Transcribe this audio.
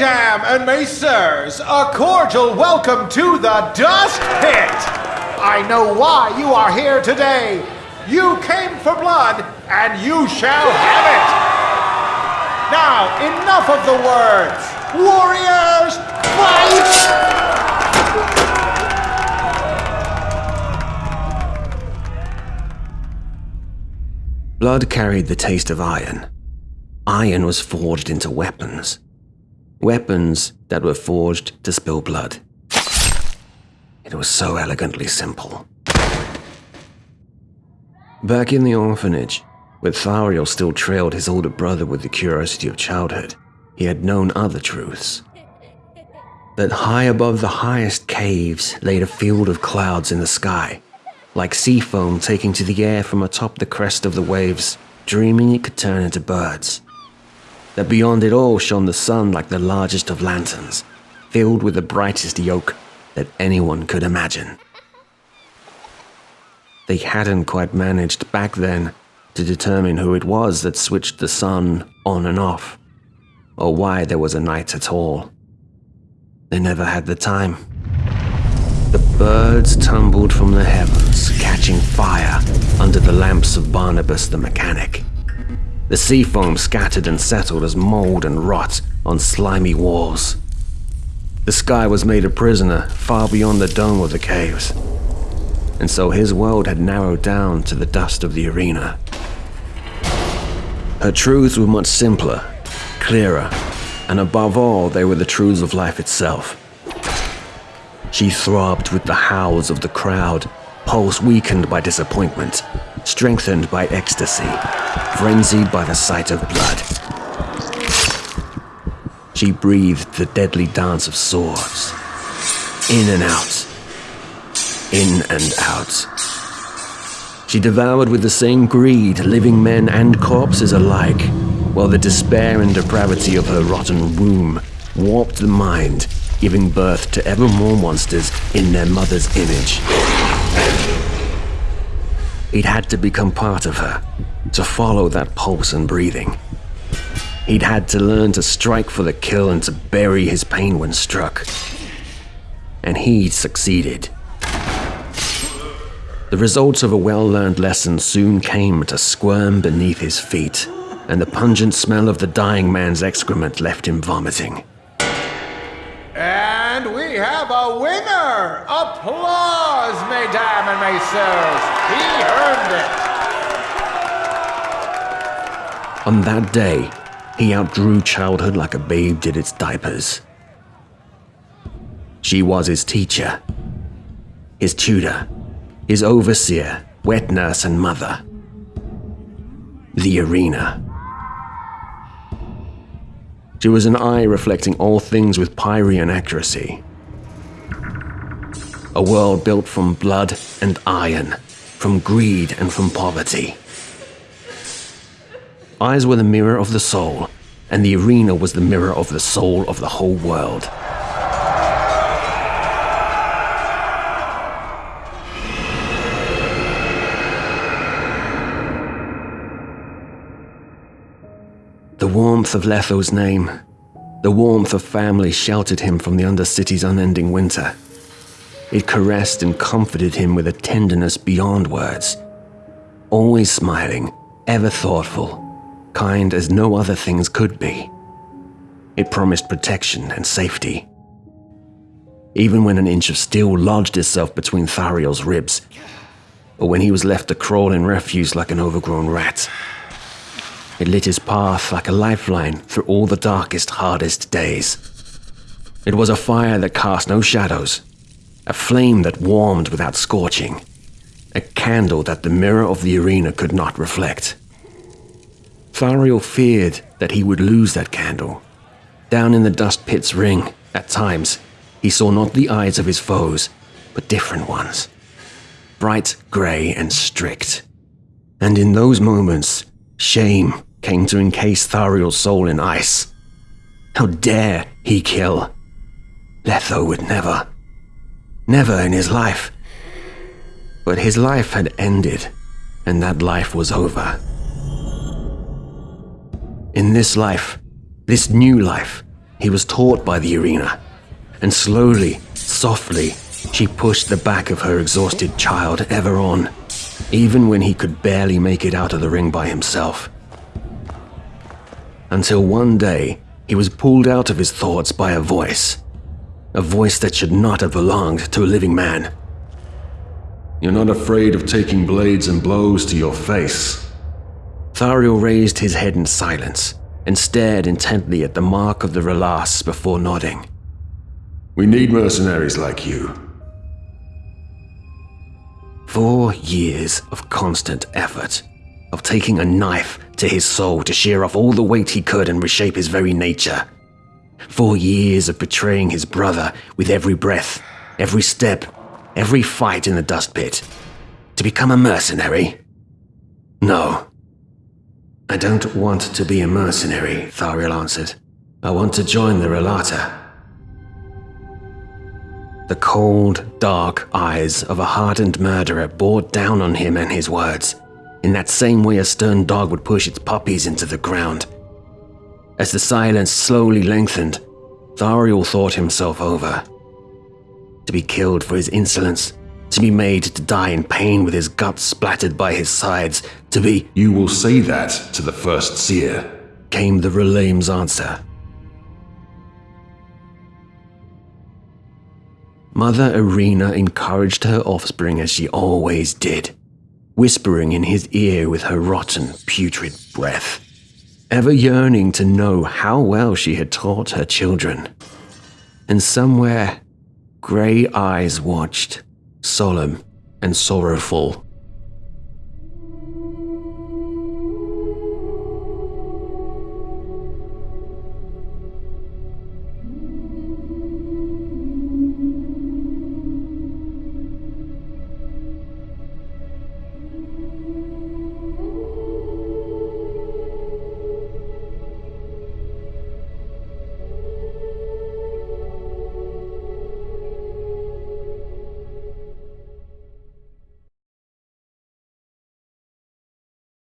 and messieurs, a cordial welcome to the Dust Pit. I know why you are here today. You came for blood, and you shall have it. Now, enough of the words. Warriors, fight! Blood carried the taste of iron. Iron was forged into weapons. Weapons that were forged to spill blood. It was so elegantly simple. Back in the orphanage, where Thariel still trailed his older brother with the curiosity of childhood, he had known other truths. That high above the highest caves laid a field of clouds in the sky, like sea foam taking to the air from atop the crest of the waves, dreaming it could turn into birds. That beyond it all shone the sun like the largest of lanterns, filled with the brightest yolk that anyone could imagine. They hadn't quite managed back then to determine who it was that switched the sun on and off, or why there was a night at all. They never had the time. The birds tumbled from the heavens, catching fire under the lamps of Barnabas the mechanic. The sea foam scattered and settled as mold and rot on slimy walls. The sky was made a prisoner far beyond the dome of the caves, and so his world had narrowed down to the dust of the arena. Her truths were much simpler, clearer, and above all, they were the truths of life itself. She throbbed with the howls of the crowd, pulse weakened by disappointment, strengthened by ecstasy, frenzied by the sight of blood. She breathed the deadly dance of swords. In and out. In and out. She devoured with the same greed living men and corpses alike, while the despair and depravity of her rotten womb warped the mind, giving birth to ever more monsters in their mother's image. He'd had to become part of her, to follow that pulse and breathing. He'd had to learn to strike for the kill and to bury his pain when struck. And he'd succeeded. The results of a well learned lesson soon came to squirm beneath his feet, and the pungent smell of the dying man's excrement left him vomiting. Ah! And we have a winner! Applause, mesdames and messieurs! He earned it! On that day, he outgrew childhood like a babe did its diapers. She was his teacher, his tutor, his overseer, wet nurse, and mother. The arena. She was an eye reflecting all things with Pyrian accuracy. A world built from blood and iron, from greed and from poverty. Eyes were the mirror of the soul, and the arena was the mirror of the soul of the whole world. Warmth of Letho's name, the warmth of family sheltered him from the Undercity's unending winter. It caressed and comforted him with a tenderness beyond words. Always smiling, ever thoughtful, kind as no other things could be. It promised protection and safety. Even when an inch of steel lodged itself between Thariel's ribs, or when he was left to crawl in refuse like an overgrown rat. It lit his path like a lifeline through all the darkest, hardest days. It was a fire that cast no shadows, a flame that warmed without scorching, a candle that the mirror of the arena could not reflect. Thariel feared that he would lose that candle. Down in the dust pit's ring, at times, he saw not the eyes of his foes, but different ones. Bright grey and strict. And in those moments, shame came to encase Thariel's soul in ice. How dare he kill? Letho would never. Never in his life. But his life had ended, and that life was over. In this life, this new life, He was taught by the arena, and slowly, softly, she pushed the back of her exhausted child ever on, even when he could barely make it out of the ring by himself. Until one day, he was pulled out of his thoughts by a voice. A voice that should not have belonged to a living man. You're not afraid of taking blades and blows to your face. Thariel raised his head in silence and stared intently at the mark of the relas before nodding. We need mercenaries like you. Four years of constant effort, of taking a knife to his soul to shear off all the weight he could and reshape his very nature. Four years of betraying his brother with every breath, every step, every fight in the dust pit. To become a mercenary? No. I don't want to be a mercenary, Thariel answered. I want to join the Relata. The cold, dark eyes of a hardened murderer bore down on him and his words, in that same way a stern dog would push its puppies into the ground. As the silence slowly lengthened, Thariel thought himself over. To be killed for his insolence, to be made to die in pain with his guts splattered by his sides, to be. You will say that to the first seer, came the Relame's answer. Mother Arena encouraged her offspring as she always did, whispering in his ear with her rotten, putrid breath, ever yearning to know how well she had taught her children. And somewhere, grey eyes watched, solemn and sorrowful,